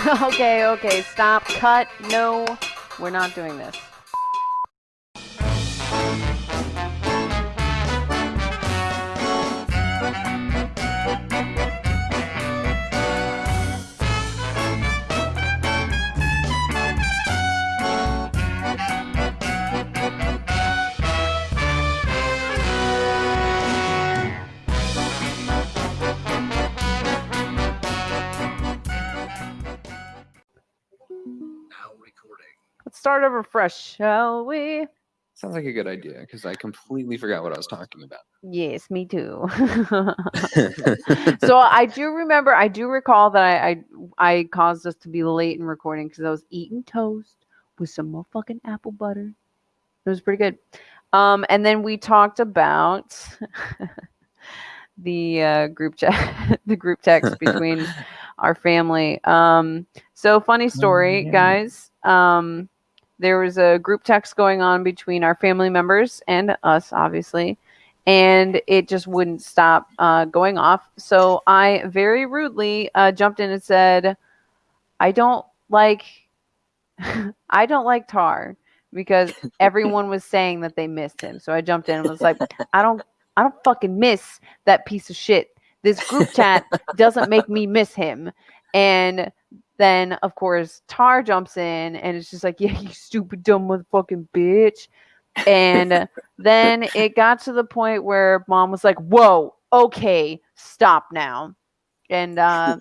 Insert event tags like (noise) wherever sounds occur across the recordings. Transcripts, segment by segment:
(laughs) okay, okay, stop, cut, no, we're not doing this. Start over fresh, shall we? Sounds like a good idea because I completely forgot what I was talking about. Yes, me too. (laughs) so I do remember, I do recall that I I, I caused us to be late in recording because I was eating toast with some motherfucking apple butter. It was pretty good. Um, and then we talked about (laughs) the uh, group chat, (laughs) the group text between our family. Um, so funny story, yeah. guys. Um, there was a group text going on between our family members and us, obviously, and it just wouldn't stop uh, going off. So I very rudely uh, jumped in and said, "I don't like, (laughs) I don't like Tar." Because (laughs) everyone was saying that they missed him, so I jumped in and was like, "I don't, I don't fucking miss that piece of shit. This group chat (laughs) doesn't make me miss him." And then of course Tar jumps in and it's just like, yeah, you stupid dumb motherfucking bitch. And then it got to the point where mom was like, whoa, okay, stop now. And uh,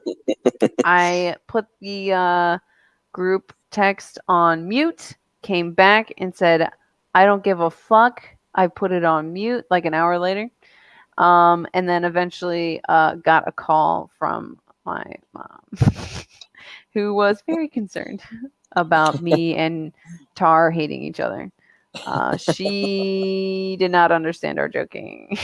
I put the uh, group text on mute, came back and said, I don't give a fuck. I put it on mute like an hour later. Um, and then eventually uh, got a call from my mom, (laughs) who was very concerned about me (laughs) and Tar hating each other. Uh, she did not understand our joking. (laughs)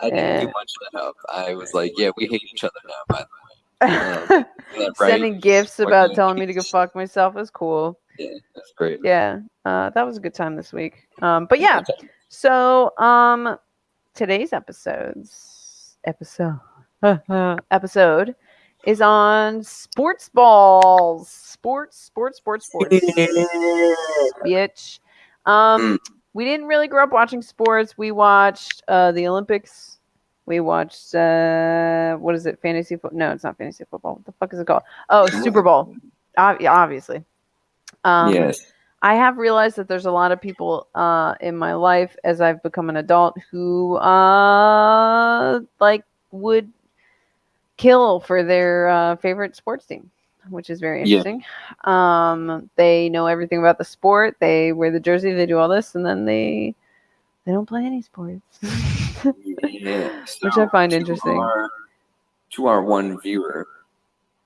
I didn't do much of that help. I was like, yeah, we hate each other now, by the way. (laughs) Um, right? Sending gifts about telling me to go fuck myself is cool. Yeah, that's great. Yeah, uh, that was a good time this week. Um, but yeah, so um, today's episodes episode episode is on sports balls, sports, sports, sports, sports, (laughs) bitch. Um, we didn't really grow up watching sports. We watched uh, the Olympics. We watched uh, what is it? Fantasy football? No, it's not fantasy football. What the fuck is it called? Oh, Super Bowl. Ob- obviously. Um, yes. I have realized that there's a lot of people uh, in my life as I've become an adult who uh, like would kill for their uh, favorite sports team, which is very Yeah. interesting. Um, they know everything about the sport. They wear the jersey. They do all this, and then they they don't play any sports. (laughs) Yeah. Which I find interesting. Our, to our one viewer.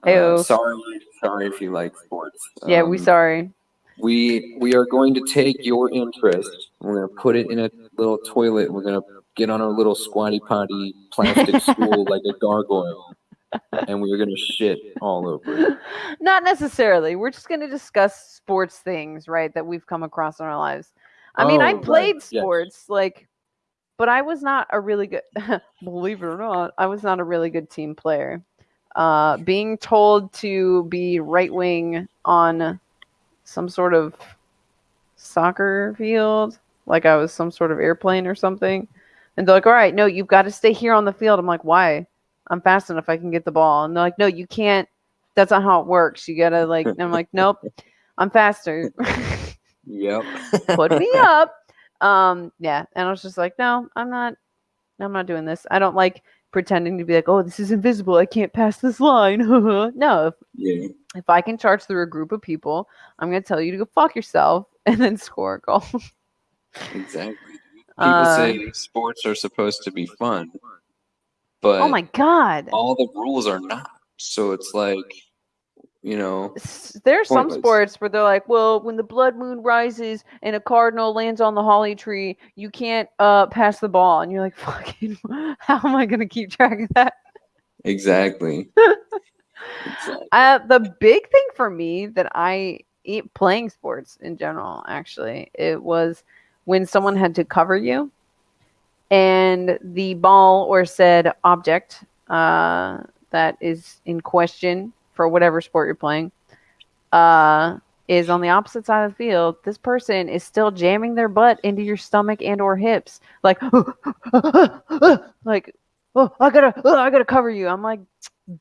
uh, sorry, sorry if you like sports. yeah, we Um, sorry. We we are going to take your interest. We're going to put it in a little toilet. We're going to get on our little squatty potty plastic (laughs) stool like a gargoyle, and we're going to shit all over it. (laughs) Not necessarily. We're just going to discuss sports things, right, that we've come across in our lives. I mean, I Oh, right. played Yes. sports, like, but I was not a really good, (laughs) believe it or not, I was not a really good team player. Uh, being told to be right wing on some sort of soccer field, like I was some sort of airplane or something, and they're like, all right, no, you've got to stay here on the field. I'm like, why? I'm fast enough. I can get the ball. And they're like, no, you can't that's not how it works. You gotta like. and I'm like, (laughs) nope, I'm faster. Yep. (laughs) Put me up. Um, yeah. And I was just like, no, I'm not. I'm not doing this. I don't like pretending to be like, oh, this is invisible. I can't pass this line. (laughs) no, if, Yeah. if I can charge through a group of people, I'm gonna tell you to go fuck yourself and then score a goal. Exactly. People Uh, say sports are supposed to be fun, but oh my god. all the rules are not. So it's like, you know, There's some sports where they're like, well, when the blood moon rises and a cardinal lands on the holly tree, you can't uh pass the ball, and you're like, (laughs) fucking, how am I gonna keep track of that? exactly. (laughs) exactly. Uh, the big thing for me that I eat playing sports in general, actually, it was when someone had to cover you, and the ball or said object uh, that is in question for whatever sport you're playing, uh, is on the opposite side of the field. This person is still jamming their butt into your stomach and or hips, like, (laughs) like, oh, I gotta, oh, I gotta cover you. I'm like,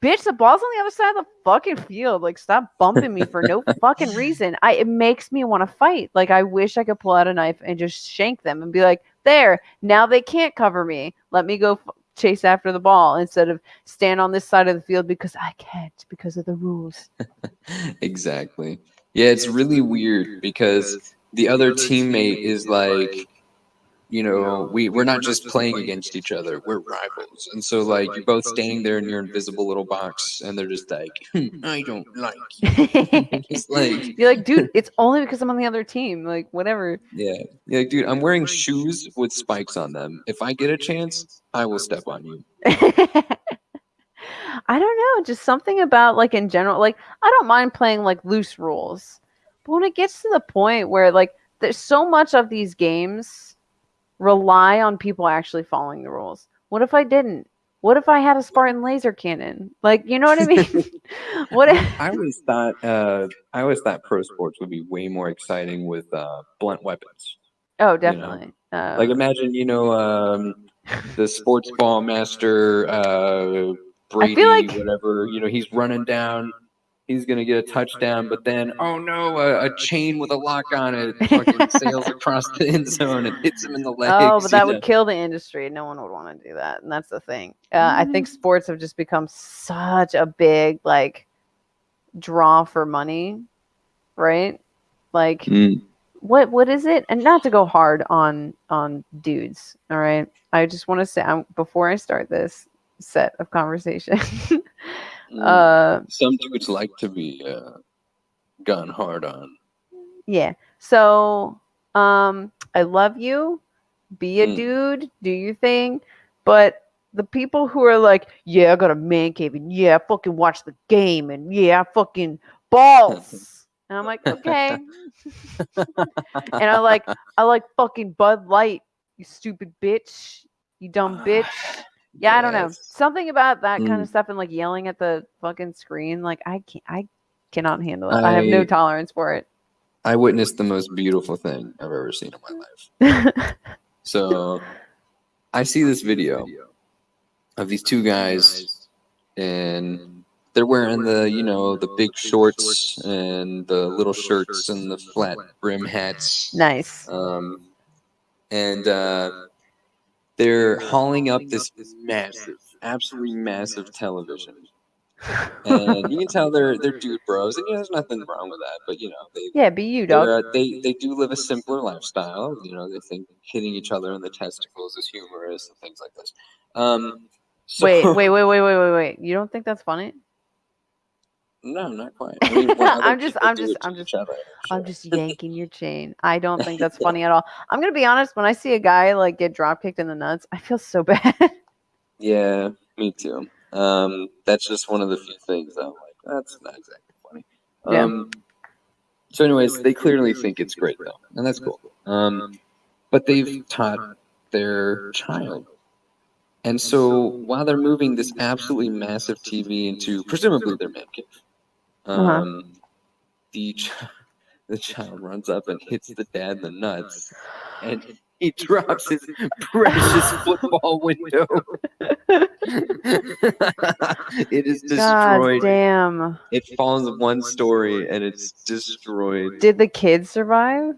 bitch, the ball's on the other side of the fucking field. Like, stop bumping me for no (laughs) fucking reason. I it makes me want to fight. Like, I wish I could pull out a knife and just shank them and be like, there, now they can't cover me. Let me go f- chase after the ball instead of stand on this side of the field because I can't because of the rules. (laughs) exactly. Yeah, it's really weird because the other teammate is like, you know, we we're not just playing against each other, we're rivals, and so like you're both standing there in your invisible little box, and they're just like, (laughs) "Hmm, I don't like (laughs) you. (laughs) It's like, You're like, dude, it's only because I'm on the other team. Like, whatever. yeah, yeah, dude, I'm wearing shoes with spikes on them. If I get a chance, I will step on you. I don't know, just something about like in general, like I don't mind playing like loose rules. But when it gets to the point where like there's so much of these games rely on people actually following the rules. What if I didn't? What if I had a Spartan laser cannon? Like, you know what I mean? (laughs) (laughs) what if I always thought, uh, I always thought pro sports would be way more exciting with uh, blunt weapons. Oh, definitely. Uh, Like imagine, you know, um, the sports ball master, uh, Brady, like- whatever. You know, he's running down. He's gonna get a touchdown, but then, oh no, a, a chain with a lock on it (laughs) fucking sails across the end zone and hits him in the legs. Oh, but that would know? kill the industry. No one would want to do that, and that's the thing. Uh, I think Mm. sports have just become such a big like draw for money, right? Like, Mm. what what is it? And not to go hard on on dudes. All right, I just want to say um, before I start this set of conversation. (laughs) Mm. uh, Some dudes like to be uh, gone hard on. Yeah. So, um, I love you. Be a Mm. dude. Do your thing. But the people who are like, yeah, I got a man cave, and yeah, I fucking watch the game, and yeah, I fucking balls. (laughs) and I'm like, okay. and I like, I like fucking Bud Light. You stupid bitch. You dumb (sighs) bitch. Yeah, I don't know. Something about that kind Mm. of stuff and like yelling at the fucking screen. Like I can't. I cannot handle it. I have no tolerance for it. I witnessed the most beautiful thing I've ever seen in my life. (laughs) So I see this video of these two guys and they're wearing the, you know, the big shorts and the little shirts and the flat brim hats. nice. Um, and uh, they're hauling up this massive, absolutely massive television. And you can tell (laughs) they're they're dude bros, and you know, there's nothing wrong with that. But you know, they Yeah, be you, dog. they're, uh, they they do live a simpler lifestyle. You know, they think hitting each other in the testicles is humorous and things like this. Um, so- Wait, wait, wait, (laughs) wait, wait, wait, wait. You don't think that's funny? No, not quite. (laughs) I mean, when other I'm just- I'm just- I'm just- other, I'm sure. just yanking your chain. I don't think that's funny (laughs) at all. I'm gonna be honest. When I see a guy like get drop kicked in the nuts, I feel so (laughs) bad. Yeah, me too. Um, that's just one of the few things I'm like, that's not exactly funny. Yeah. Um, so, anyways, they clearly think it's great though, and that's cool. Um, but they've taught their child. And so while they're moving this absolutely massive TV into presumably their man cave, Uh-huh. um, the ch- (laughs) the child runs up and hits the dad in the nuts, and he (laughs) drops his (laughs) precious football window. it is destroyed. God damn. It falls one story and it's destroyed. Did the kids survive?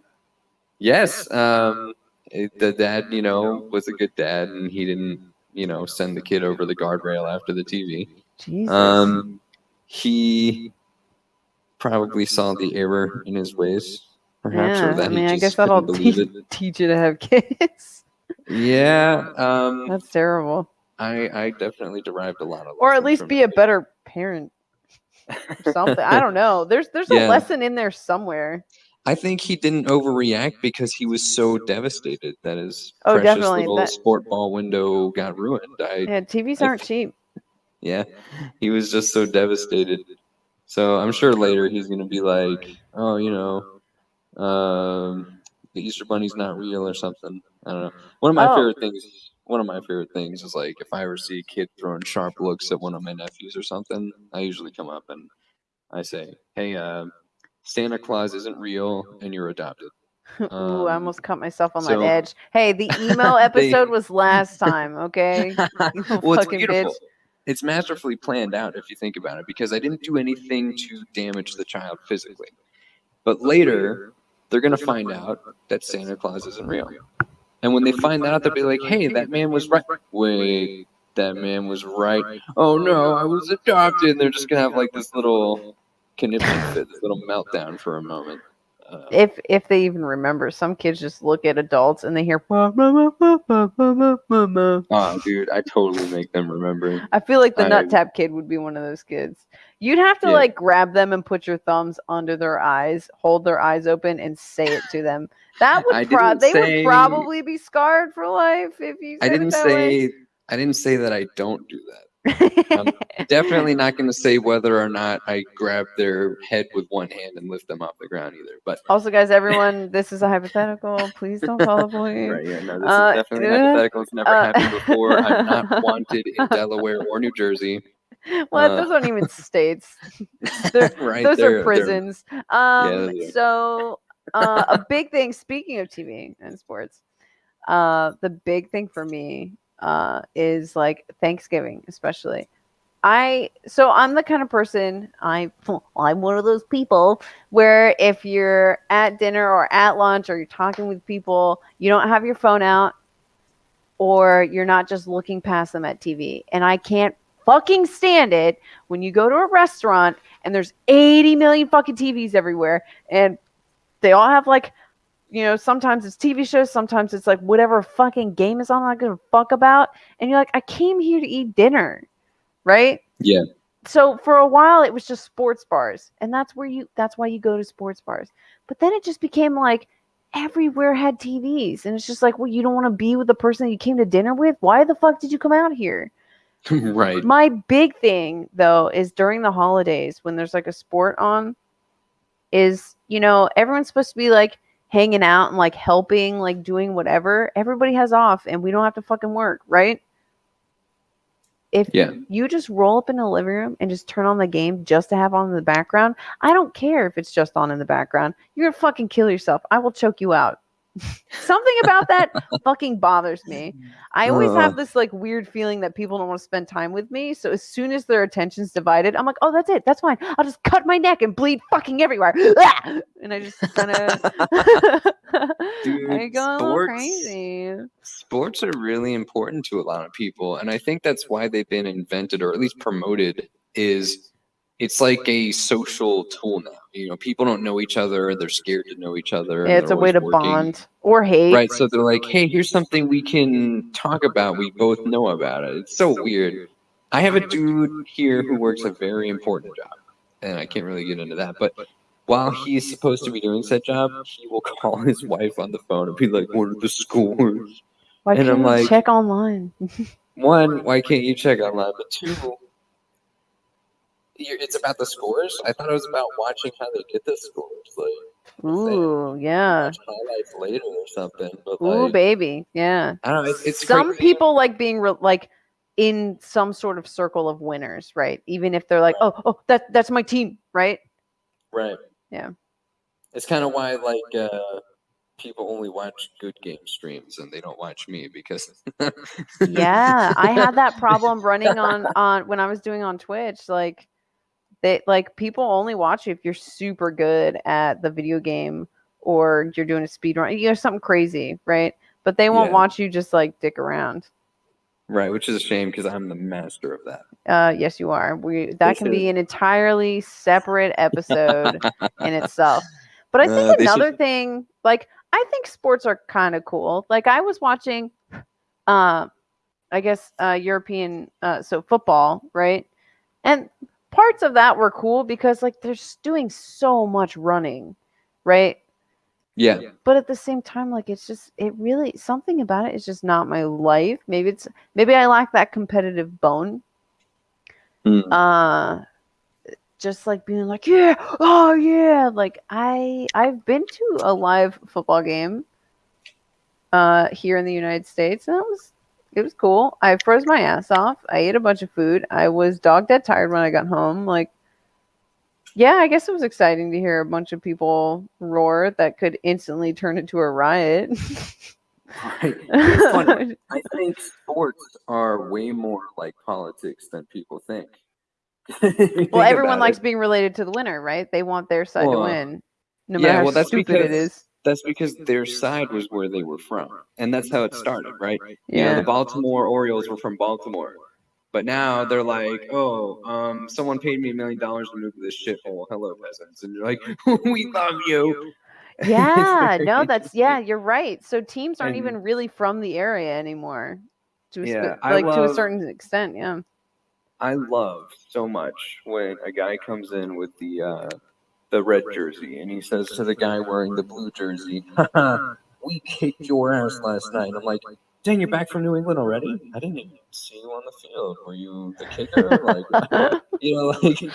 Yes, um, it- the dad, you know, was a good dad, and he didn't, you know, send the kid over the guardrail after the TV. Jesus. Um, he probably saw the error in his ways, perhaps, yeah, or that I mean, he I guess that'll believe teach, it. teach you to have (laughs) kids. Yeah, um, That's terrible. I, I definitely derived a lot of, Or at least be a better parent. or Something. I don't know. There's there's a (laughs) Yeah. lesson in there somewhere. I think he didn't overreact because he was so devastated that his Oh, precious definitely, little that- sport ball window got ruined. I Yeah, TVs I aren't cheap. yeah, he was just so devastated. So I'm sure later he's gonna be like, oh, you know, um, the Easter Bunny's not real or something. I don't know. One of my Oh. favorite things. One of my favorite things is like if I ever see a kid throwing sharp looks at one of my nephews or something, I usually come up and I say, hey, uh, Santa Claus isn't real and you're adopted. (laughs) Ooh, Um, I almost cut myself on so- that edge. Hey, the (laughs) email episode was last time, okay? (laughs) Well, fucking beautiful. bitch. It's masterfully planned out if you think about it, because I didn't do anything to damage the child physically. But later, they're gonna find out that Santa Claus isn't real. And when they find that out, they'll be like, "Hey, that man was right." Wait, that man was right. Oh no, I was adopted. And they're just gonna have like this little conniption fit, this little meltdown for a moment. Uh, if if they even remember, some kids just look at adults and they hear Oh, dude, I totally make them remember. I feel like the I, nut tap kid would be one of those kids. You'd have to yeah. like grab them and put your thumbs under their eyes, hold their eyes open, and say it to them. That would they say, would probably be scarred for life if you. I didn't say way. I didn't say that I don't do that. Um, Definitely not going to say (laughs) whether or not I grab their head with one hand and lift them off the ground either. But also, guys, everyone, this is a hypothetical. Please don't fall bully. (laughs) right, yeah, no, this Uh, is definitely uh, hypothetical. It's never uh, happened before. I'm (laughs) not wanted in Delaware or New Jersey. Well, Uh, those aren't even states. They're- right, those are prisons. Um, are. so uh, a big thing. Speaking of TV and sports, uh, the big thing for me uh, is like Thanksgiving, especially. I so I'm the kind of person I (laughs) I'm one of those people where if you're at dinner or at lunch or you're talking with people, you don't have your phone out or you're not just looking past them at TV. And I can't fucking stand it when you go to a restaurant and there's 80 million fucking TVs everywhere and they all have like you know sometimes it's TV shows sometimes it's like whatever fucking game is on I'm not gonna fuck about and you're like I came here to eat dinner right Yeah. so for a while it was just sports bars and that's where you that's why you go to sports bars but then it just became like everywhere had TVs and it's just like well you don't want to be with the person that you came to dinner with why the fuck did you come out here (laughs) right. my big thing though is during the holidays when there's like a sport on is you know everyone's supposed to be like hanging out and like helping like doing whatever everybody has off and we don't have to fucking work right? If Yeah. you just roll up in the living room and just turn on the game just to have on in the background i don't care if it's just on in the background. You're gonna fucking kill yourself. I will choke you out something about that (laughs) fucking bothers me I always have this like weird feeling that people don't want to spend time with me. So as soon as their attention's divided, I'm like, oh, that's it. That's fine. I'll just cut my neck and bleed fucking everywhere. And I just kind of (laughs) Dude, I go sports- crazy. sports are really important to a lot of people and i think that's why they've been invented or at least promoted is it's like a social tool now you know people don't know each other they're scared to know each other Yeah, it's a way to working. bond or hate. right so they're like hey here's something we can talk about we both know about it it's so weird i have a dude here who works a very important job and i can't really get into that but while he's supposed to be doing said job, he will call his wife on the phone and be like, "What are the scores?" Why and can't I'm you like- check online? (laughs) one, why can't you check online? But two, you're, it's about the scores. I thought it was about watching how they get the scores, like Ooh, yeah. highlights later or something. But Ooh, like, baby. Yeah. I don't know. It's, it's some crazy. people like being re- like in some sort of circle of winners, right? Even if they're like, oh, oh, that that's my team, right? right? Yeah. It's kind of why like uh, people only watch good game streams and they don't watch me because yeah i had that (laughs) problem running on (laughs) on when i was doing on twitch like they like people only watch you if you're super good at the video game or you're doing a speed run you know something crazy right? But they won't Yeah. watch you just like dick around. Right, which is a shame because I'm the master of that. uh yes you are. We that can be an entirely separate episode (laughs) in itself. But i think Uh, should- another thing like i think sports are kind of cool. Like i was watching uh i guess uh european uh so football right? And parts of that were cool because like they're just doing so much running right? Yeah, but at the same time like it's just it really something about it is just not my life. Maybe it's maybe i lack that competitive bone. Mm. uh just like being like yeah oh yeah. Like i i've been to a live football game uh here in the united states and it was it was cool i froze my ass off i ate a bunch of food i was dog dead tired when i got home like yeah, I guess it was exciting to hear a bunch of people roar that could instantly turn into a riot. Right. (laughs) I think sports are way more like politics than people think. (laughs) Think well, everyone likes it. being related to the winner, right? They want their side Well, to win, no yeah, matter how well, that's stupid because- is. That's because their side was where they were from, and that's how it started, right? You know, Yeah. the Baltimore Orioles were from Baltimore, but now they're like, oh, um, someone paid me a million dollars to move to this shithole. Hello, peasants, and you're like, (laughs) we love you. (laughs) Yeah, no, that's yeah, you're right. So teams aren't And- even really from the area anymore. To a, Yeah, I like to a certain extent, yeah. I love so much when a guy comes in with the uh, the red jersey and he says to the guy wearing the blue jersey, "Haha, (laughs) "We kicked your ass last night." I'm like, "Dang, you're back from New England already? I didn't even see you on the field. Were you the kicker? Like, (laughs) you know, like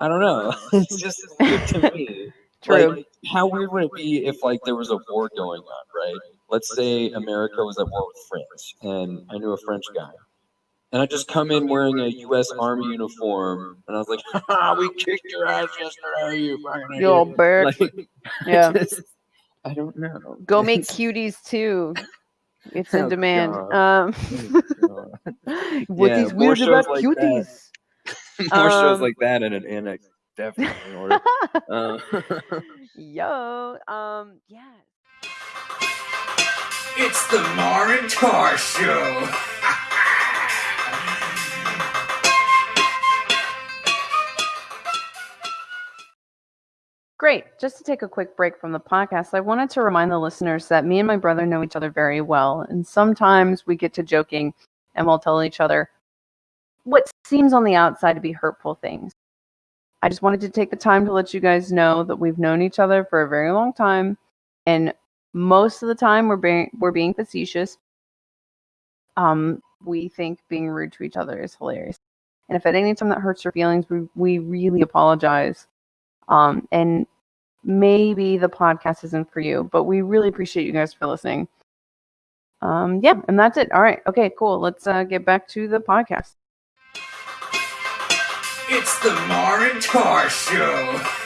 I don't know. (laughs) It's just weird to me. True. Like, how weird would it be if like there was a war going on, right? Let's say America was at war with France, and I knew a French guy, and I just come in wearing a U.S. Army uniform, and I was like, "Ha, (laughs) we kicked your ass yesterday, you fucking You old idiot." bird. Like, (laughs) (laughs) yeah. just- I don't know. Go make It's- cuties too. It's in Oh, demand. Um oh, what Yeah, is more weird shows about like that. cuties? More shows Um, like that and an annex, definitely in order. Uh, Yo, um, yeah. It's the Mar and Tar Show. Great. Just to take a quick break from the podcast, I wanted to remind the listeners that me and my brother know each other very well. And sometimes we get to joking and we'll tell each other what seems on the outside to be hurtful things. I just wanted to take the time to let you guys know that we've known each other for a very long time. And most of the time we're being we're being facetious. Um, we think being rude to each other is hilarious. And if at any time that hurts your feelings, we, we really apologize. Um, and maybe the podcast isn't for you, but we really appreciate you guys for listening. Um, yeah, and that's it. All right. Okay, cool. Let's uh, get back to the podcast. It's the Mar and Tar Show. (laughs)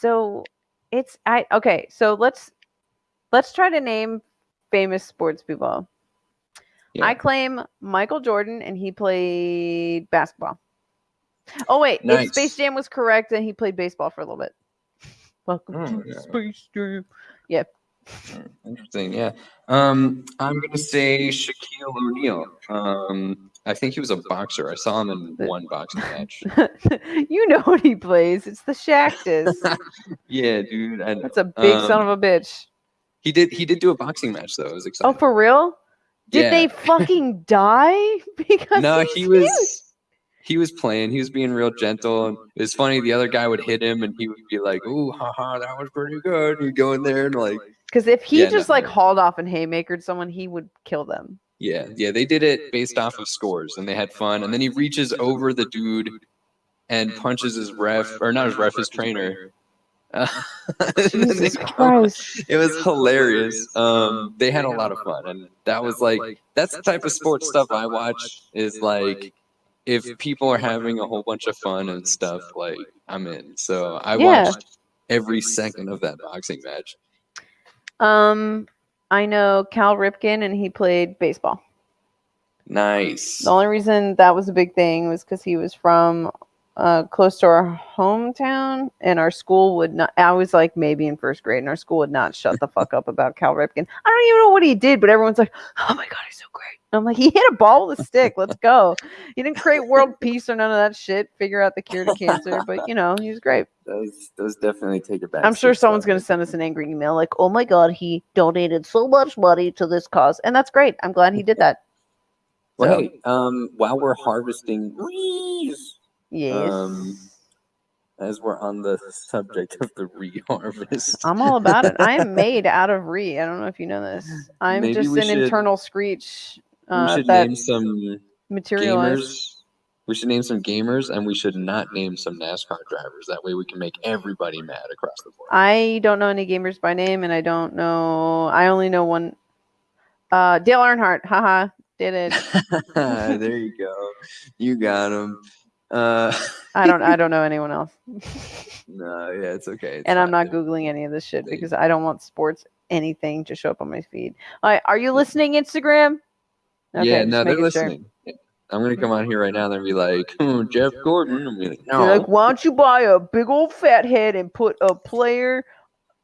So it's I okay, so let's let's try to name famous sports people. Yeah. I claim Michael Jordan and he played basketball. Oh wait, if Nice. Space Jam was correct and he played baseball for a little bit. (laughs) Welcome Oh, to yeah. Space Jam. Yep. Interesting, yeah. Um, I'm gonna say Shaquille O'Neal. Um, I think he was a boxer. I saw him in one boxing match. (laughs) you know what he plays. It's the Shaqtus. (laughs) Yeah, dude. I know. That's a big son Um, of a bitch. He did. He did do a boxing match though. It was exciting. Oh, for real? Did Yeah. they (laughs) fucking die? (laughs) Because no, he huge. was. He was playing. He was being real gentle. And it was funny. The other guy would hit him, and he would be like, "Ooh, haha, that was pretty good." You go in there and like, Because if he Yeah, no, just like no. hauled off and haymakered someone, he would kill them. yeah, yeah. They did it based off of scores, and they had fun. And then he reaches over the dude and punches his ref, or not his ref, his trainer. (laughs) Uh, and they Jesus Christ. it was hilarious. Um, they had a lot of fun, and that was like that's the type of sports stuff I watch. Is like if people are having a whole bunch of fun and stuff, like I'm in. So I Yeah. watched every second of that boxing match. Um, I know Cal Ripken, and he played baseball. Nice. The only reason that was a big thing was because he was from uh, close to our hometown, and our school would not. I was like maybe in first grade, and our school would not shut the fuck up about Cal Ripken. I don't even know what he did, but everyone's like, "Oh my god, he's so great!" And I'm like, "He hit a ball with a stick. Let's go." He didn't create world (laughs) peace or none of that shit. Figure out the cure to cancer, but you know, he was great. Those those definitely take it back. I'm sure someone's going to send us an angry email like, "Oh my god, he donated so much money to this cause," and that's great. I'm glad he did that. Well, So- hey, um, while we're harvesting rees, Yes. Um, as we're on the subject of the re-harvest, I'm all about it. I am (laughs) made out of re. I don't know if you know this. I'm Maybe just an should- internal screech we uh, should that name some materialized. gamers. We should name some gamers, and we should not name some NASCAR drivers. That way, we can make everybody mad across the board. I don't know any gamers by name, and I don't know. I only know one. Uh, Dale Earnhardt. Haha. Did it? (laughs) there you go. You got him. Uh, I don't. I don't know anyone else. (laughs) no, yeah, it's okay. It's and I'm not googling any of this shit They- because I don't want sports anything to show up on my feed. All right, are you listening, Instagram? yeah, no, they're making sure. listening. I'm gonna come on here right now and be like, oh, Jeff Gordon. I'm like, They're no. like, why don't you buy a big old fat head and put a player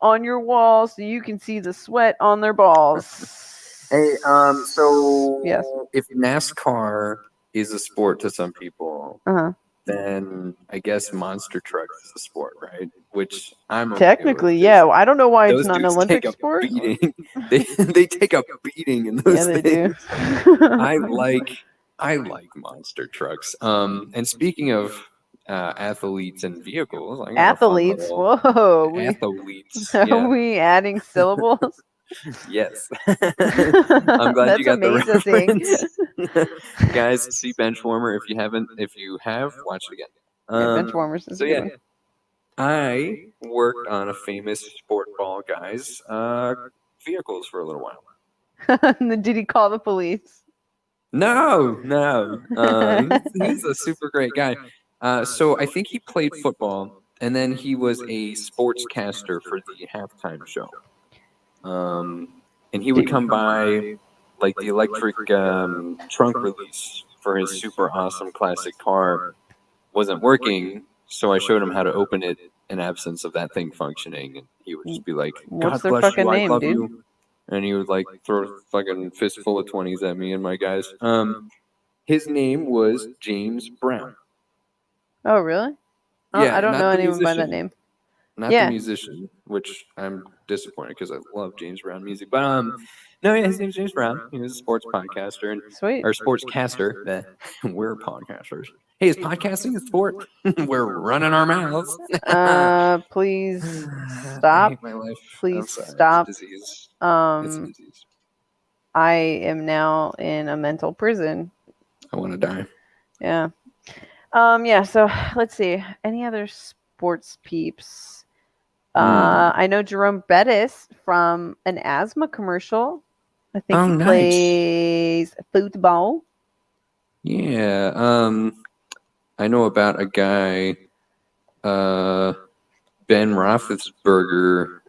on your wall so you can see the sweat on their balls? Hey, um, so Yes. if NASCAR is a sport to some people, Uh-huh. then I guess monster trucks is a sport, right? Which I'm okay Technically, with, yeah. I don't know why it's not an Olympic sport. beating. (laughs) they they take a beating in those Yeah, they things. do. (laughs) I like I like monster trucks. Um, and speaking of uh, athletes and vehicles, I got a athletes. Whoa, we, athletes. (laughs) are yeah. we adding syllables? Yes. (laughs) I'm glad That's you got the amazing. reference. (laughs) Guys, see Benchwarmer if you haven't. If you have, watch it again. Yeah, Um, bench warmers is so yeah, good I worked on a famous sport ball guy's uh, vehicles for a little while. one. (laughs) And then Did he call the police? No, no, uh, he's, he's a super great guy. Uh, so I think he played football, and then he was a sportscaster for the halftime show. Um, and he would come by like the electric um, trunk release for his super awesome classic car wasn't working, so I showed him how to open it in absence of that thing functioning, and he would just be like, What's "God their bless fucking you, I name, love dude?" you," and he would like throw a fucking fistful of twenties at me and my guys. Um, his name was James Brown, Oh, really? Oh, Yeah, I don't not know the anyone by that name. Not Yeah. the musician, which I'm disappointed because I love James Brown music. But um, no, yeah, his name's James Brown. He was a sports podcaster and Sweet. or sportscaster. (laughs) We're podcasters. Hey, is podcasting a sport? (laughs) We're running our mouths. Uh, please (sighs) stop. hate my life. I'm Please sorry, it's a stop. disease. It's a Um, disease. I am now in a mental prison. I want to die. Yeah. Um, yeah, so let's see. Any other sports peeps? Uh, Hmm. I know Jerome Bettis from an asthma commercial. I think Oh, he nice. plays football. Yeah. Um, I know about a guy, uh, Ben Roethlisberger.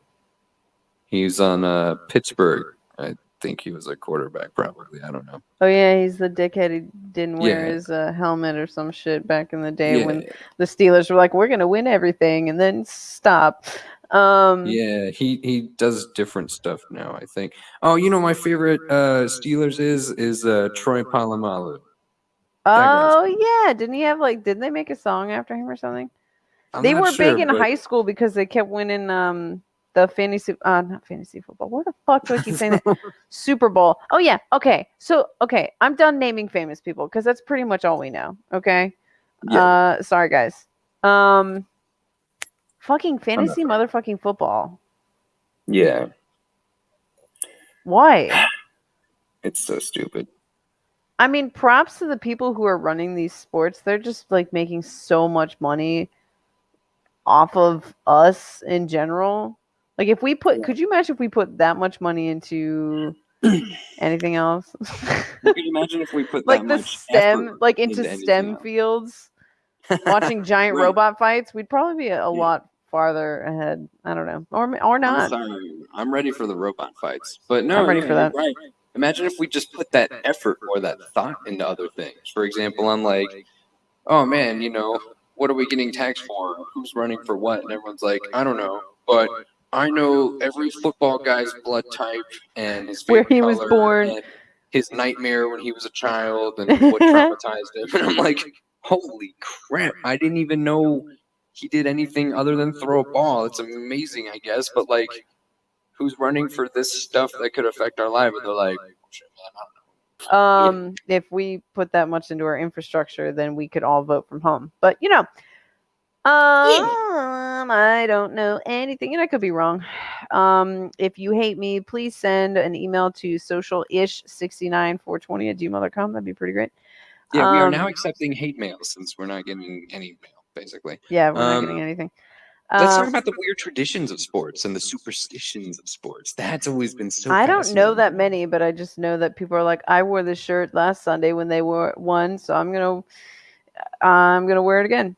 He's on uh Pittsburgh. I think he was a quarterback, probably. I don't know. Oh yeah, he's the dickhead who didn't wear Yeah. his uh, helmet or some shit back in the day Yeah, when the Steelers were like, "We're gonna win everything," and then stop. Um, yeah. He he does different stuff now. I think. Oh, you know my favorite uh Steelers is is uh Troy Polamalu. Oh yeah, didn't he have like? Didn't they make a song after him or something? I'm they were sure, big in but- high school because they kept winning um the fantasy uh not fantasy football. What the fuck do I keep saying that? (laughs) Super Bowl. Oh yeah. Okay. So okay, I'm done naming famous people because that's pretty much all we know. Okay. Yeah. Uh sorry guys. Um fucking fantasy motherfucking football. Yeah. Why? (sighs) It's so stupid. I mean, props to the people who are running these sports. They're just like making so much money off of us in general. Like if we put could you imagine if we put that much money into (clears throat) anything else? Could you imagine if we put like the STEM like into into STEM fields (laughs) watching giant Right. robot fights, we'd probably be a, a Yeah. lot farther ahead. I don't know. Or or I'm not. sorry. I'm ready for the robot fights. But no, I'm ready yeah, for that. Right. Imagine if we just put that effort or that thought into other things. For example, I'm like, oh man, you know, what are we getting taxed for? Who's running for what? And everyone's like, I don't know, but I know every football guy's blood type and his Where he was born. and his nightmare when he was a child and (laughs) what traumatized him. And I'm like, holy crap! I didn't even know he did anything other than throw a ball. It's amazing, I guess, but like, who's running for this stuff that could affect our life? And they're like, "Shit, man, I don't know." um if we put that much into our infrastructure then we could all vote from home but you know um i don't know anything and i could be wrong um if you hate me please send an email to socialish69420 at gmail.com that'd be pretty great Yeah, we are Um, now accepting hate mail since we're not getting any mail, basically. yeah we're not Um, getting anything Let's Um, talk about the weird traditions of sports and the superstitions of sports. That's always been so. I don't know that many, but I just know that people are like, I wore this shirt last Sunday when they wore won, so I'm gonna, I'm gonna wear it again.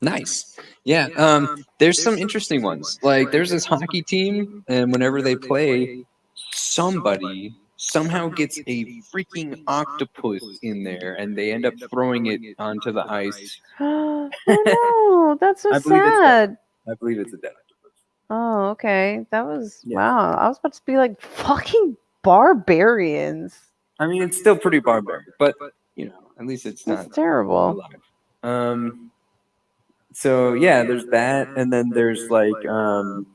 Nice. Yeah. Um. There's some interesting ones. Like there's this hockey team, and whenever they play, somebody somehow gets a freaking octopus in there, and they end up throwing it onto the ice. oh (gasps) (laughs) no, that's so I sad. I believe it's a dead octopus. Oh, okay. That was Yeah. wow. I was about to be like fucking barbarians. I mean, it's still pretty barbaric, but you know, at least it's That's not terrible. alive. Um. So yeah, there's that, and then there's like um,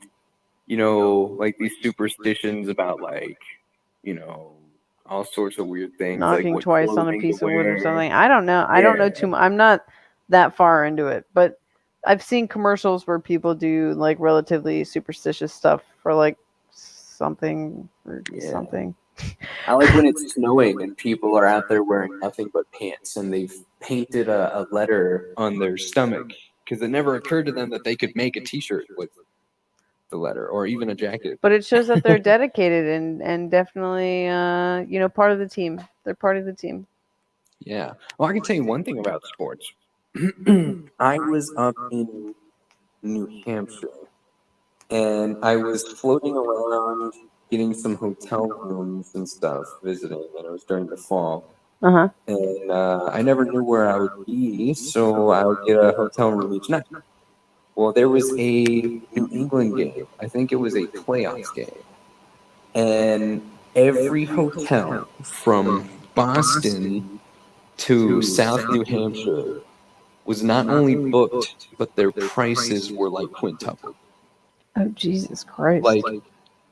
you know, like these superstitions about like, you know, all sorts of weird things. like Knocking what twice on a piece of wood or something. I don't know. I don't know too much. I'm not that far into it, but I've seen commercials where people do like relatively superstitious stuff for like something or Yeah. something. I like when it's (laughs) snowing and people are out there wearing nothing but pants and they've painted a, a letter on their stomach because it never occurred to them that they could make a T-shirt with the letter or even a jacket. But it shows that they're (laughs) dedicated and and definitely uh you know part of the team. They're part of the team. Yeah. Well, I can tell you one thing about sports. (clears throat) I was up in New Hampshire and I was floating around getting some hotel rooms and stuff visiting, and it was during the fall. Uh huh. And uh, I never knew where I would be, so I would get a hotel room each night. Well, there was a New England game. I think it was a playoffs game. And every hotel From Boston to South New Hampshire was not only booked, but their prices were like quintuple. Oh Jesus Christ! Like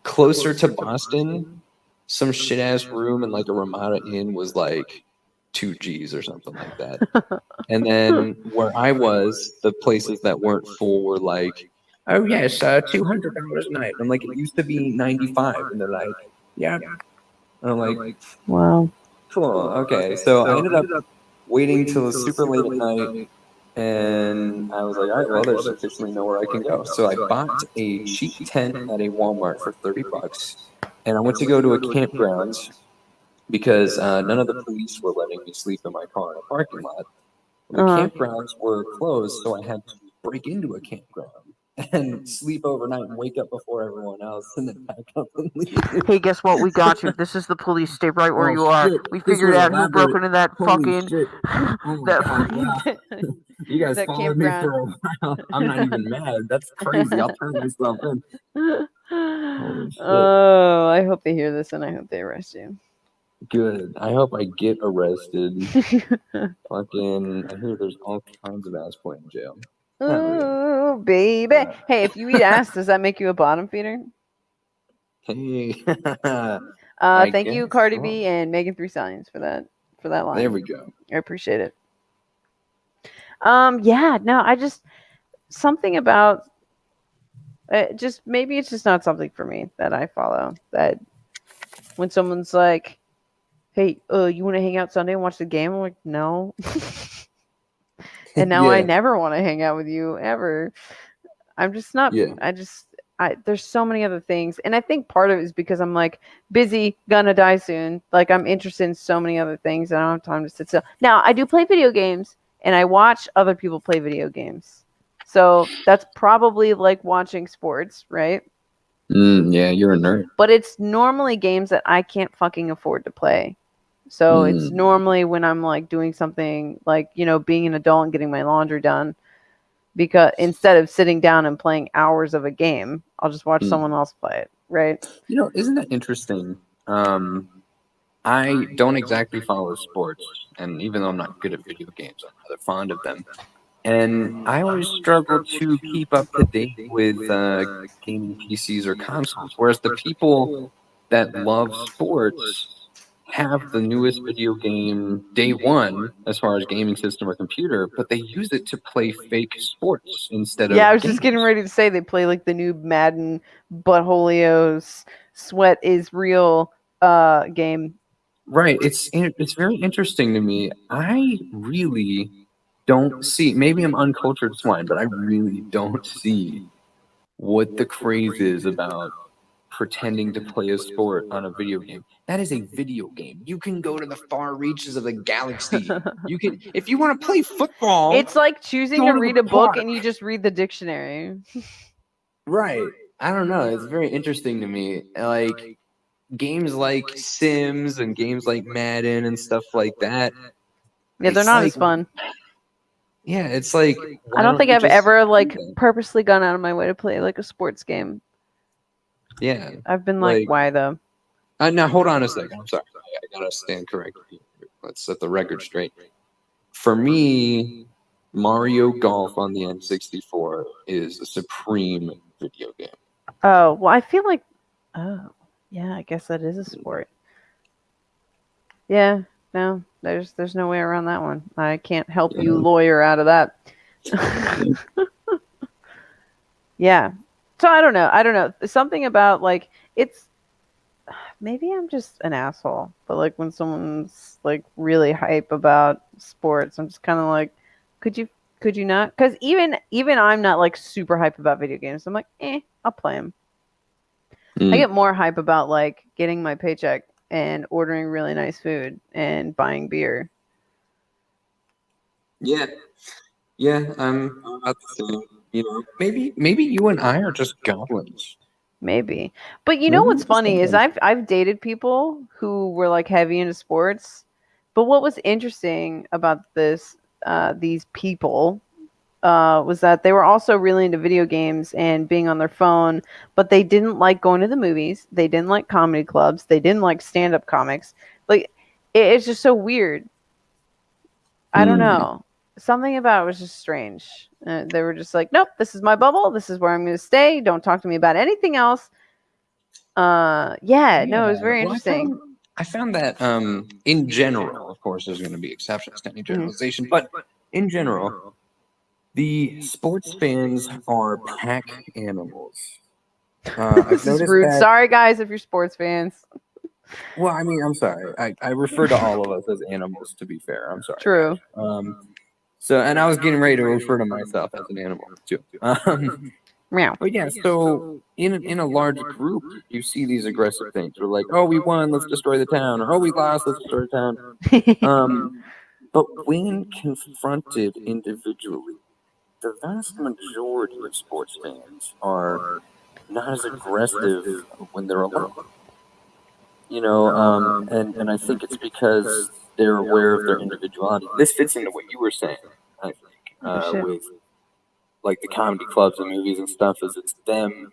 closer to Boston, some shit ass room in like a Ramada Inn was like two G's or something like that. (laughs) And then where I was, the places that weren't full were like, oh yes, uh, two hundred dollars a night. I'm like, it used to be ninety five, and they're like, yeah. And I'm like, wow. Cool. Okay. So I ended up waiting till super late at night, and I was like, all right, well, there's officially nowhere I can go. So I bought a cheap tent at a Walmart for thirty bucks, and I went to go to a campground because uh, none of the police were letting me sleep in my car in a parking lot. The Uh-huh. campgrounds were closed, so I had to break into a campground (laughs) and sleep overnight and wake up before everyone else, and then pack up and leave. Hey, guess what? We got you. This is the police. Stay right where Oh, you are. shit. We figured out who broke into that Holy fucking. Oh that God, wow. (laughs) You guys that followed me for a while. I'm not even mad. That's crazy. I'll turn myself in. (laughs) oh, I hope they hear this and I hope they arrest you. Good. I hope I get arrested. (laughs) Fucking, I hear there's all kinds of ass play in jail. oh, baby. Hey, if you eat ass, does that make you a bottom feeder? Hey, (laughs) Uh, I thank you, Cardi so. B and Megan Three Stallions for that for that line. there we go. I appreciate it. Um, yeah, no, I just something about uh, just maybe it's just not something for me that I follow. That when someone's like, "Hey, uh, you want to hang out Sunday and watch the game?" I'm like, "No." (laughs) and now I never want to hang out with you ever. I'm just not. Yeah. I just. I, there's so many other things, and I think part of it is because I'm like busy, gonna die soon. Like I'm interested in so many other things, and I don't have time to sit still. Now I do play video games, and I watch other people play video games. So that's probably like watching sports, right? Mm, yeah, you're a nerd. But it's normally games that I can't fucking afford to play. So it's Mm. normally when I'm like doing something like, you know, being an adult and getting my laundry done. Because instead of sitting down and playing hours of a game, I'll just watch Mm. someone else play it, right? You know, isn't that interesting? Um, I don't exactly follow sports, and even though I'm not good at video games, I'm rather fond of them. And I always struggle to keep up to date with uh, gaming PCs or consoles. Whereas the people that love sports have the newest video game day one as far as gaming system or computer, but they use it to play fake sports instead of Yeah, I was just getting ready to say they play like the new Madden Buttholio's Sweat is Real uh game. Right. It's it's very interesting to me. I really don't see. Maybe I'm uncultured swine, but I really don't see what the craze is about pretending to play a sport on a video game. That is a video game. You can go to the far reaches of the galaxy. (laughs) You can, if you want to play football. It's like choosing to to read a book and you just read the dictionary. (laughs) Right. I don't know. It's very interesting to me. Like games like Sims and games like Madden and stuff like that. Yeah, they're not like- as fun. Yeah, it's like I don't think I've ever like purposely gone out of my way to play like a sports game. Yeah. I've been like, Like- why though? Uh, now hold on a second. I'm sorry. I gotta stand correct. Let's set the record straight. For me, Mario Golf on the N64 is a supreme video game. Oh, well, I feel like, oh, yeah, I guess that is a sport. Yeah, no, there's there's no way around that one. I can't help you lawyer out of that. (laughs) yeah. So I don't know. I don't know. Something about like it's (sighs) maybe I'm just an asshole, but like when someone's like really hype about sports, I'm just kind of like, could you could you not? Because even even I'm not like super hype about video games. I'm like, eh, I'll play them. Mm. I get more hype about like getting my paycheck and ordering really nice food and buying beer. Yeah, yeah. I'm same. You know, maybe maybe you and I are just goblins. Maybe. But you know Maybe what's funny is. I've I've dated people who were like heavy into sports. But what was interesting about this uh, these people uh, was that they were also really into video games and being on their phone, but they didn't like going to the movies. They didn't like comedy clubs. They didn't like stand up comics. Like it, it's just so weird. I don't Mm. know. Something about it was just strange. Uh, they were just like, nope, this is my bubble. This is where I'm going to stay. Don't talk to me about anything else. Uh, yeah, no, it was very well, I interesting. found- I found that um, in general, of course, there's going to be exceptions to any Mm-hmm. generalization, but in general, the sports fans are pack animals. Uh, (laughs) this is rude. that- Sorry, guys, if you're sports fans. Well, I mean, I'm sorry. I, I refer to all of us as animals. To be fair, I'm sorry. True. Um, so, and I was getting ready to refer to myself as an animal too. Um, (laughs) Meow. but yeah, so in a- in a large group, you see these aggressive things. They're like, "Oh, we won, let's destroy the town," or "Oh, we lost, let's destroy the town." (laughs) Um, but when confronted individually, the vast majority of sports fans are not as aggressive when they're alone. You know, um, and, and I think it's because they're aware of their individuality. This fits into what you were saying, I think, Oh, uh, shit. with like the comedy clubs and movies and stuff. Is it's them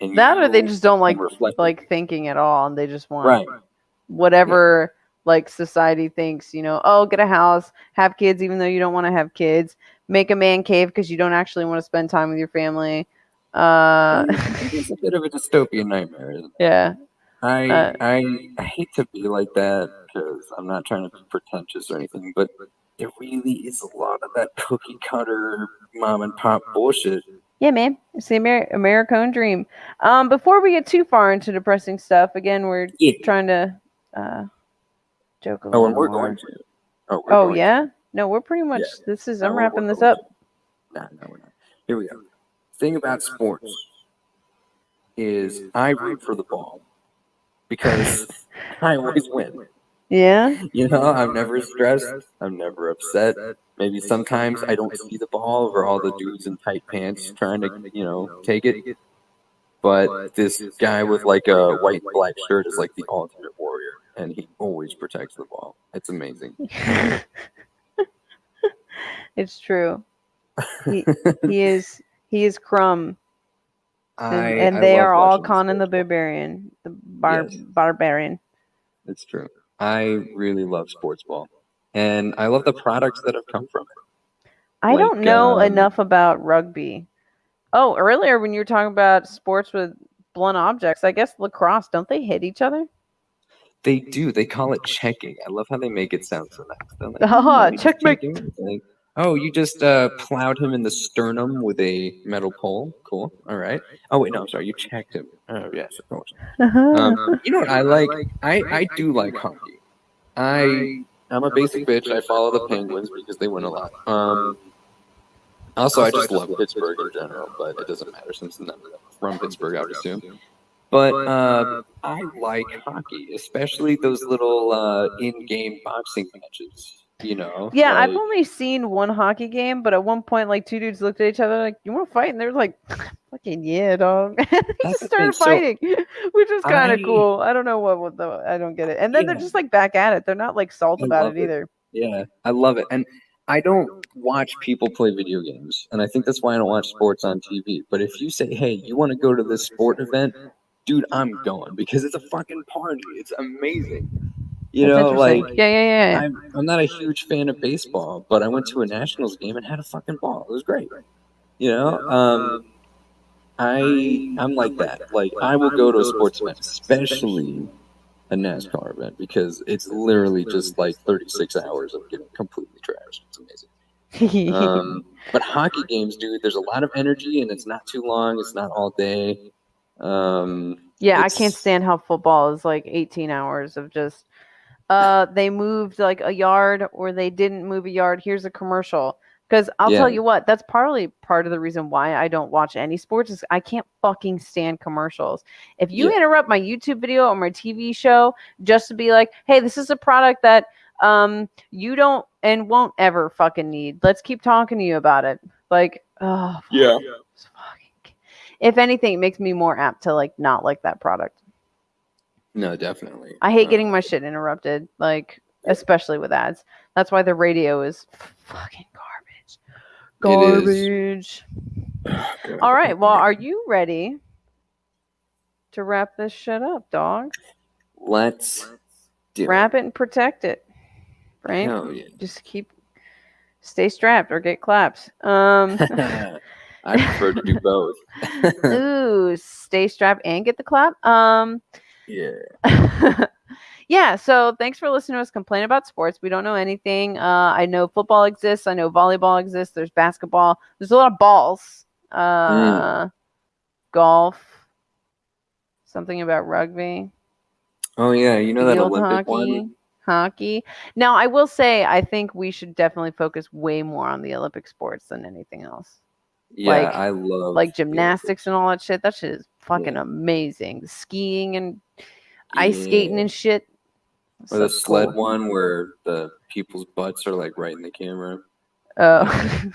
and that or they just don't like reflecting. like thinking at all, and they just want right. whatever like society thinks. You know, oh, get a house, have kids, even though you don't want to have kids. Make a man cave because you don't actually want to spend time with your family. Uh, it's a bit of a dystopian nightmare. Isn't it? (laughs) yeah. I, Uh, I I hate to be like that because I'm not trying to be pretentious or anything, but there really is a lot of that cookie cutter mom and pop bullshit. Yeah, man. It's the Amer- American dream. Um, before we get too far into depressing stuff, again, we're Yeah. trying to uh, joke a Oh, little and we're more. going to. Oh, we're Oh going yeah. No, we're pretty much. Yeah. This is. No, I'm we're- wrapping this going up. to. Nah, no, we're not. Here we go. Thing about sports is I root for the ball because (laughs) I always win. Yeah. You know, I'm never stressed. I'm never upset. Maybe sometimes I don't see the ball over all the dudes in tight pants trying to, you know, take it. But this guy with like a white and black shirt is like the ultimate warrior, and he always protects the ball. It's amazing. (laughs) (laughs) it's true. He, he is. He is Crom, and, I, and they are all Conan the. Barbarian, the bar Yes. barbarian. It's true. I really love sports ball, and I love the products that have come from it. I Like, don't know um, enough about rugby. Oh, earlier when you were talking about sports with blunt objects, I guess lacrosse. Don't they hit each other? They do. They call it checking. I love how they make it sound so nice. They're like, (laughs) "Oh, checkmate." Like, oh, you just uh, plowed him in the sternum with a metal pole. Cool. All right. Oh wait, no, I'm sorry. You checked him. Oh yes, of course. Um, you know what I like? I I do like hockey. I I'm a basic bitch. I follow the Penguins because they win a lot. Um, also, I just love Pittsburgh in general, but it doesn't matter since I'm from Pittsburgh, I would assume. But uh, I like hockey, especially those little uh, in-game boxing matches. You know? Yeah, I've only seen one hockey game, but at one point, like two dudes looked at each other like, "You want to fight?" And they're like, (laughs) "Fucking yeah, dog!" (laughs) they the started thing, so fighting, (laughs) which was kind of cool. I don't know what, what the I don't get it. And then they're just like back at it. They're not like salt I about it it. either. Yeah, I love it. And I don't watch people play video games. And I think that's why I don't watch sports on TV. But if you say, hey, you want to go to this sport event, dude, I'm going because it's a fucking party. It's amazing. You That's know, like yeah, yeah, yeah. yeah. I'm, I'm not a huge fan of baseball, but I went to a Nationals game and had a fucking ball. It was great. You know, um, I I'm like that. Like I will go to a sports event, especially a NASCAR event, because it's literally just like 36 hours of getting completely trashed. It's amazing. Um, (laughs) but hockey games, dude, there's a lot of energy and it's not too long. It's not all day. Um, Yeah, I can't stand how football is like 18 hours of just uh they moved like a yard or they didn't move a yard. Here's a commercial. Because I'll tell you what, that's partly part of the reason why I don't watch any sports is I can't fucking stand commercials. If you Yeah. interrupt my YouTube video or my TV show just to be like, hey, this is a product that um you don't and won't ever fucking need. Let's keep talking to you about it. Like, oh yeah. if anything, it makes me more apt to like not like that product. No, definitely. I hate getting my shit interrupted, like especially with ads. That's why the radio is fucking garbage. It. Garbage. (sighs) All right. Well, are you ready to wrap this shit up, dog? Let's do Wrap it and protect it. Right? Hell yeah. Just keep stay strapped or get claps. Um (laughs) I prefer to do (laughs) both. (laughs) ooh, stay strapped and get the clap. Um yeah. (laughs) yeah, so thanks for listening to us complain about sports. We don't know anything. Uh, I know football exists. I know volleyball exists. There's basketball. There's a lot of balls. Uh, Golf. Something about rugby. Oh yeah, you know that field Olympic hockey. one. Hockey. Now, I will say, I think we should definitely focus way more on the Olympic sports than anything else. Yeah, Like- I love Like gymnastics and all that shit. That shit is fucking amazing. Skiing and ice skating and shit. Or the So sled cool. one where the people's butts are like right in the camera. Oh.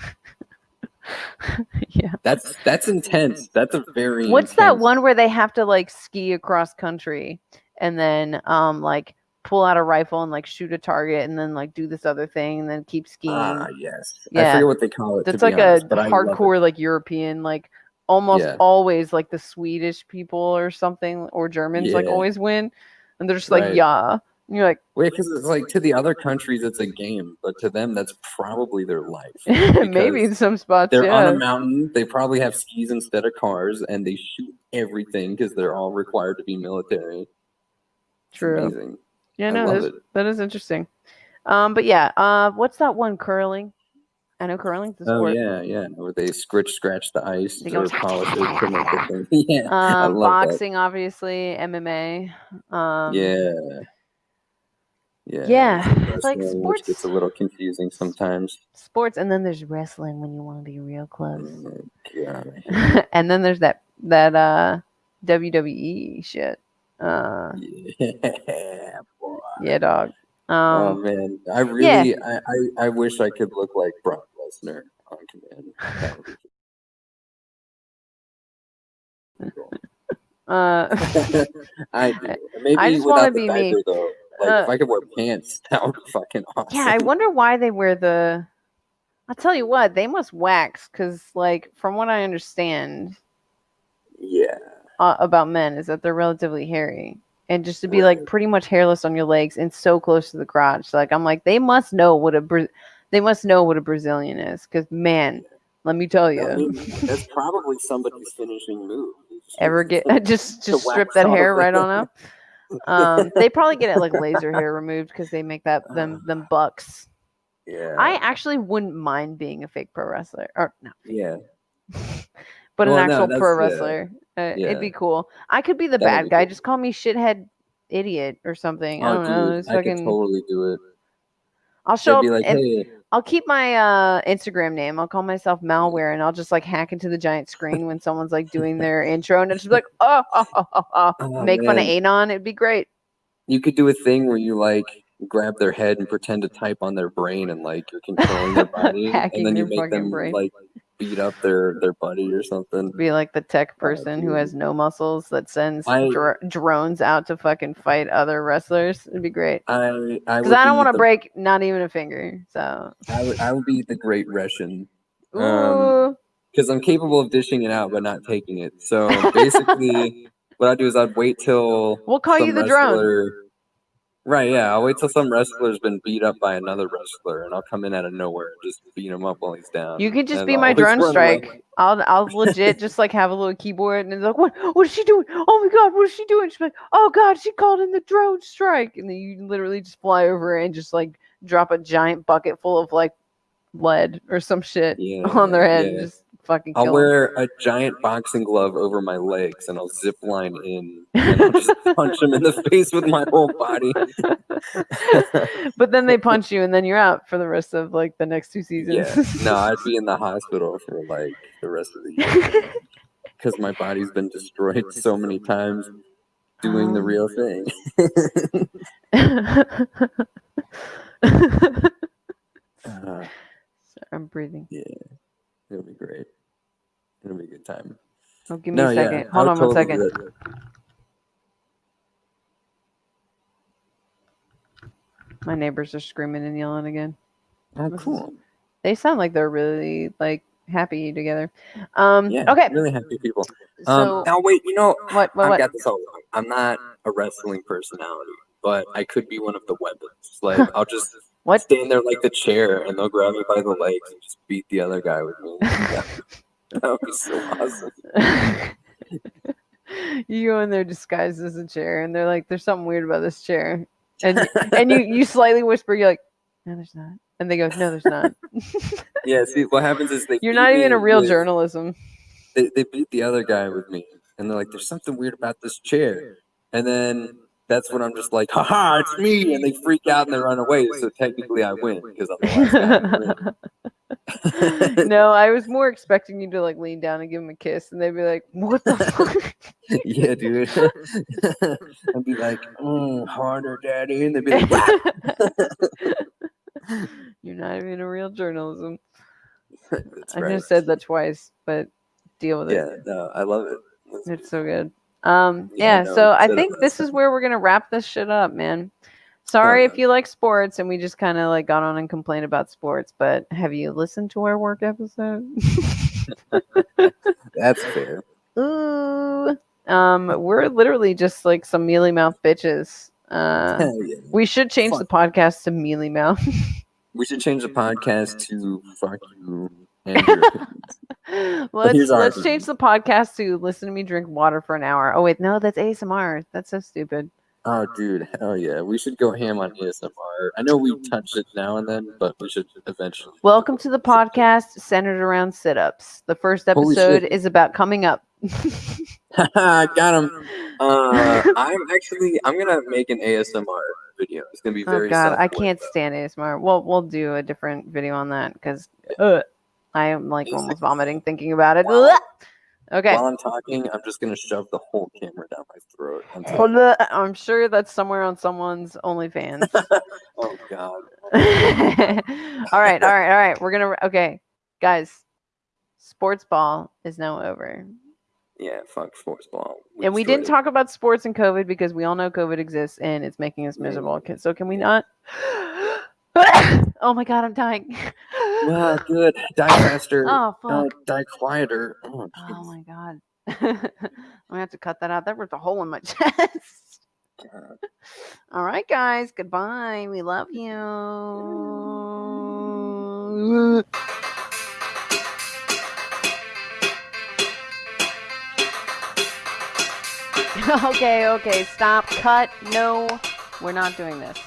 (laughs) yeah. That's that's intense. That's a very What's that one where they have to like ski across country and then um like pull out a rifle and like shoot a target and then like do this other thing and then keep skiing? Ah, yes. I Yeah. forget what they call it. That's like honest, a but I love it. hardcore like European like almost Yeah. always like the Swedish people or something or Germans like always win and they're just like Right. yeah. And you're like Wait, because it's like to the other countries it's a game, but to them that's probably their life. (laughs) maybe in some spots They're yeah. on a mountain. They probably have skis instead of cars, and they shoot everything because they're all required to be military. True. amazing. Yeah, I no, that's, it. that is interesting. Um, but yeah, uh, what's that one curling? I know curling's the Oh yeah, yeah. Where they scritch scratch the ice They or polish it to make the thing. Yeah, I Um, love that. boxing, obviously, MMA. Um, yeah. Yeah. yeah, it's like wrestling, which sports- gets a little confusing sometimes. sports, and then there's wrestling when you want to be real close, Oh, God. (laughs) and then there's that that uh WWE shit. Uh, (laughs) Yeah, boy. yeah, dog. Oh Um, man, I really, I, I, I wish I could look like Brock Lesnar on command. That would be cool. uh, (laughs) I do. Maybe I just without wanna the be me. though. Like Uh, if I could wear pants, (laughs) that would be fucking awesome. yeah, I wonder why they wear the. I'll tell you what, they must wax because, like, from what I understand, Yeah. uh, about men is that they're relatively hairy and just to be like pretty much hairless on your legs and so close to the crotch like i'm like they must know what a Bra- they must know what a brazilian is because man let me tell you I mean, that's (laughs) probably somebody's finishing move. ever get (laughs) just just strip that hair right on up? (laughs) Um they probably get it like laser hair removed because they make that them them bucks. Yeah. i actually wouldn't mind being a fake pro wrestler or no. Yeah. But Well, an actual that's- pro yeah. wrestler uh, Yeah. it'd be cool i could be the That bad be guy cool. just call me shithead idiot or something i Oh, don't know dude, it's I could fucking totally do it. I'll show They'd up. like, hey, I'll keep my uh, Instagram name. I'll call myself malware, and I'll just like hack into the giant screen when someone's like doing their intro, and it's just like, (laughs) oh, oh, oh, oh, oh. Oh, make fun of. Anon. It'd be great. you could do a thing where you like grab their head and pretend to type on their brain and like you're controlling their (laughs) body and then you make them brain. like beat up their their buddy or something. Be like the tech person who has no muscles that sends I- dr- drones out to fucking fight other wrestlers. It'd be great. I I Because I don't want to break not even a finger. So, I would I would be the great Russian ooh, Um, because I'm capable of dishing it out but not taking it. So basically, (laughs) what I'd do is I'd wait till we'll call you the drone. Right, yeah. I'll wait till some wrestler's been beat up by another wrestler, and I'll come in out of nowhere and just beat him up while he's down. You could just and be I'll my drone run away. strike. I'll I'll legit just like have a little keyboard and it's like, what what is she doing? Oh my god, what is she doing? She's like, oh god, she called in the drone strike, and then you literally just fly over and just like drop a giant bucket full of like lead or some shit Yeah, on their head and yeah. just fucking I'll wear a giant boxing glove over my legs, and I'll zip line in, and I'll just (laughs) punch him in the face with my whole body. (laughs) but then they punch you and then you're out for the rest of like the next two seasons. Yeah, no, I'd be in the (laughs) hospital for like the rest of the year because my body's been destroyed so many times doing the Um, real thing. Uh, I'm breathing. It'll be great. It'll be a good time. Oh, give me No, a yeah, second. I Hold on one that. My neighbors are screaming and yelling again. Oh, cool. They sound like they're really like happy together. Um Yeah. okay. Really happy people. So Um, now wait, you know, what what I've got this all wrong. I'm not a wrestling personality, but I could be one of the weapons. Like I'll just What? stand there like the chair, and they'll grab me by the legs and just beat the other guy with me. (laughs) (laughs) That was so awesome. (laughs) you go in there disguised as a chair and they're like, There's something weird about this chair. And and you you slightly whisper, you're like, No, there's not. And they go, No, there's not. Yeah. See, what happens is they You're not even a real with- journalism. They, they beat the other guy with me, and they're like, "There's something weird about this chair," and then. That's when I'm just like, haha, it's me, and they freak out and they run away. So technically, I win because I'm the last guy. to win. (laughs) no, I was more expecting you to like lean down and give him a kiss, and they'd be like, "What the (laughs) fuck?" yeah, dude. (laughs) I'd be like, mm, harder, daddy. And they'd be like, You're not even a real journalism. I just said that twice, but deal with it. Yeah, no, I love it. It's so good. Um, Yeah, yeah. no, so I think this is where we're gonna wrap this shit up, man. Sorry yeah. if you like sports and we just kind of like got on and complained about sports, but have you listened to our work episode? (laughs) That's (laughs) fair. Ooh. Um, we're literally just like some mealy mouth bitches. Uh, (laughs) yeah. we should change the podcast to mealy mouth. We should change the podcast to fuck you (laughs) let's let's change the podcast to listen to me drink water for an hour. Oh wait, no, that's ASMR. That's so stupid. Oh, dude, hell yeah. We should go ham on ASMR. I know we touch it now and then, but we should eventually. Welcome to the podcast centered around sit-ups. The first episode is about coming up. (laughs) (laughs) Got him. Uh, I'm actually I'm gonna make an ASMR video. It's gonna be very. oh god, I can't stand ASMR. Well, we'll do a different video on that because uh, I am like almost vomiting thinking about it. Wow. Okay. While I'm talking, I'm just gonna shove the whole camera down my throat. until- I'm sure that's somewhere on someone's OnlyFans. (laughs) oh god. (laughs) all right, all right, all right. We're gonna okay, guys. Sports ball is now over, Yeah, fuck sports ball. and we didn't destroyed talk about sports and COVID because we all know COVID exists and it's making us miserable. So can we not? (gasps) (laughs) (laughs) oh my god, I'm dying. Wow, good. Die faster. (laughs) oh Uh, die quieter. Oh, Oh my god. (laughs) I'm gonna have to cut that out. That ripped a hole in my chest. God. All right, guys. Goodbye. We love you. okay, okay. Stop. Cut. No, we're not doing this.